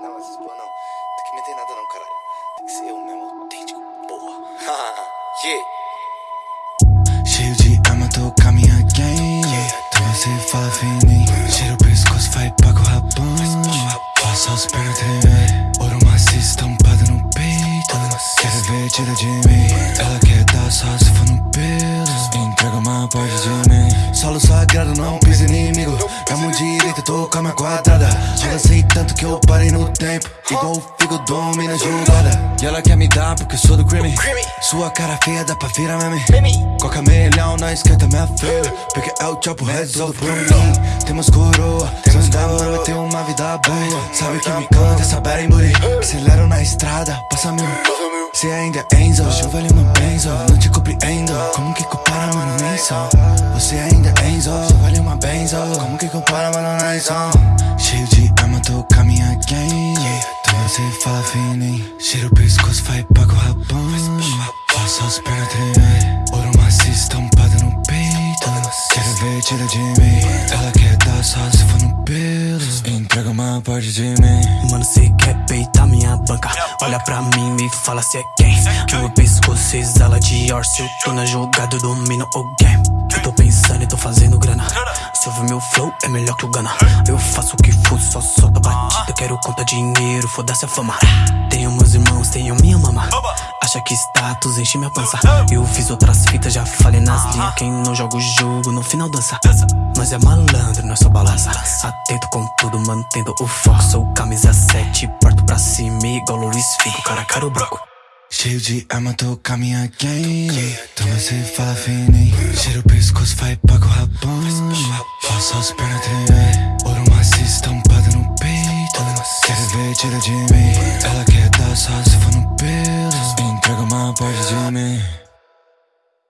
Não, mas porra não. Tem que meter nada não, caralho. Tem que ser eu mesmo, autêntico, porra. yeah. Cheio de arma, tô com a minha gang. Então você fala fininho. Cheira o pescoço, vai paga o rabão. Faça as pernas tremer. Ouro macio estampado no peito. Quer ver, tira de mim. Ela quer dar só se for no pelo. Entrega uma parte de mim. Solo sagrado, não pisa inimigo. Tô com a minha quadrada. Avancei tanto que eu parei no tempo. Igual o figo domina a jogada. E ela quer me dar porque eu sou do crime. Sua cara feia dá pra virar meme. Coca melhão na esquerda, minha feira. Porque é o chopo, resolve por mim. Temos coroa, temos da mano, vai ter uma vida boa. Sabe que me canta essa berimburi. Acelero na estrada, passa mil. Se ainda é Enzo, eu vale uma benzo. Não te compreendo. Como que compara, mano, nem só. Você ainda é Enzo, Como que compara, mano, nem só. Cheio de arma, tô com a minha gang. Então você fala fininho. Cheira o pescoço, vai paga o rabão. Faça as pernas tremer. Ouro macio estampado no peito. Quero ver, tira de mim. Ela quer dar só se for no pelo. Entrega uma parte de mim. Mano, cê quer peitar minha banca Olha pra mim e fala cê é quem Meu pescoço exala de or Se eu tô na jogada, eu domino o game Eu tô e tô fazendo grana. Se ouvir meu flow, é melhor que o Gana Eu faço o que for, só solta batida. Quero conta dinheiro, foda-se a fama. Tenho meus irmãos, tenho minha mama. Acha que status enche minha pança. Eu fiz outras fitas, já falei nas linhas. Quem não joga o jogo, no final dança. Nós é malandro, nós só balança. Atento com tudo, mantendo o foco. Sou camisa 7, parto pra cima Igual Luiz Figo, cara caro branco Cheio de arma, tô com a minha gang. Então você fala fininho. Cheira o pescoço, vai paga o rabão. Faça as pernas tremer. Ouro macio estampado no peito. Quer ver, tira de mim. Ela quer dar só se for